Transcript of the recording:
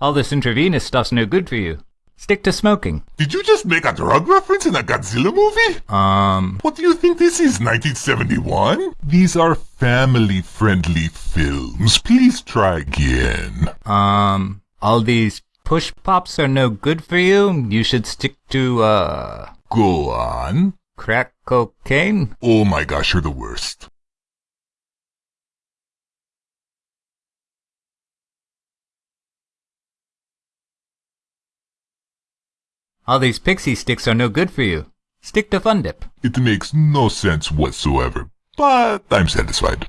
All this intravenous stuff's no good for you. Stick to smoking. Did you just make a drug reference in a Godzilla movie? Um, What do you think this is, 1971? These are family-friendly films. Please try again. um, all these push pops are no good for you. You should stick to, uh, Go on. crack cocaine. Oh my gosh, you're the worst. All these Pixy Stix are no good for you. Stick to Fun Dip. It makes no sense whatsoever, but I'm satisfied.